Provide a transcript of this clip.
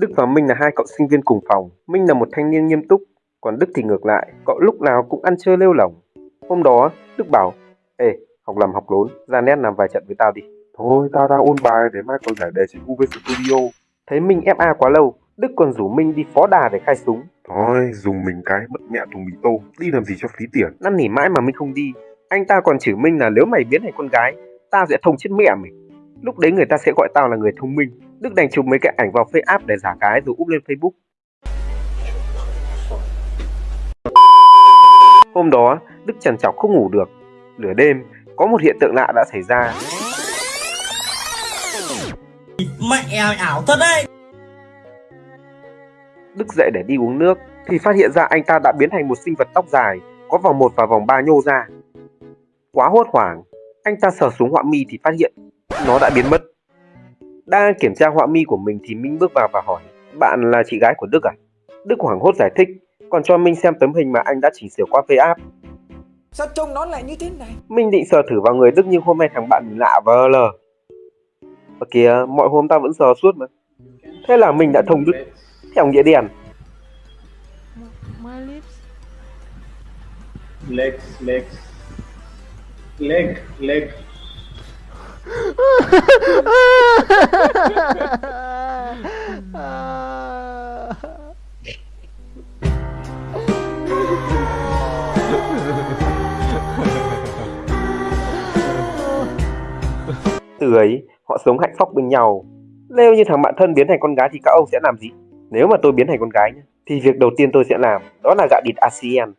Đức và Minh là hai cậu sinh viên cùng phòng. Minh là một thanh niên nghiêm túc, còn Đức thì ngược lại, cậu lúc nào cũng ăn chơi lêu lỏng. Hôm đó, Đức bảo, Ê, học làm học lốn, ra nét làm vài trận với tao đi. Thôi, tao đang ôn bài để mai còn giải đề trên UV Studio. Thấy Minh FA quá lâu, Đức còn rủ Minh đi phó đà để khai súng. Thôi, dùng mình cái mất mẹ thùng mì tôm, đi làm gì cho phí tiền. Năn nỉ mãi mà Minh không đi. Anh ta còn chửi Minh là nếu mày biến thành con gái, tao sẽ thông chết mẹ mày. Lúc đấy người ta sẽ gọi tao là người thông minh. Đức đành chụp mấy cái ảnh vào face app để giả cái rồi úp lên Facebook. Hôm đó, Đức trằn trọc không ngủ được. Nửa đêm, có một hiện tượng lạ đã xảy ra. Mẹ ảo thật đấy Đức dậy để đi uống nước thì phát hiện ra anh ta đã biến thành một sinh vật tóc dài có vòng 1 và vòng 3 nhô ra. Quá hốt hoảng, anh ta sờ xuống họa mi thì phát hiện nó đã biến mất. Đang kiểm tra họa mi của mình thì Minh bước vào và hỏi Bạn là chị gái của Đức à? Đức hoảng hốt giải thích còn cho Minh xem tấm hình mà anh đã chỉnh sửa qua face app. Sao trông nó lại như thế này? Minh định sờ thử vào người Đức nhưng hôm nay thằng bạn mình lạ vờ lờ. Ở kìa, mọi hôm tao vẫn sờ suốt mà. Thế là mình đã thông Đức theo nghĩa đen. My lips. legs, legs, leg, leg. À. Từ ấy, họ sống hạnh phúc bên nhau. Nếu như thằng bạn thân biến thành con gái thì các ông sẽ làm gì? Nếu mà tôi biến thành con gái thì việc đầu tiên tôi sẽ làm đó là gạ địt ASEAN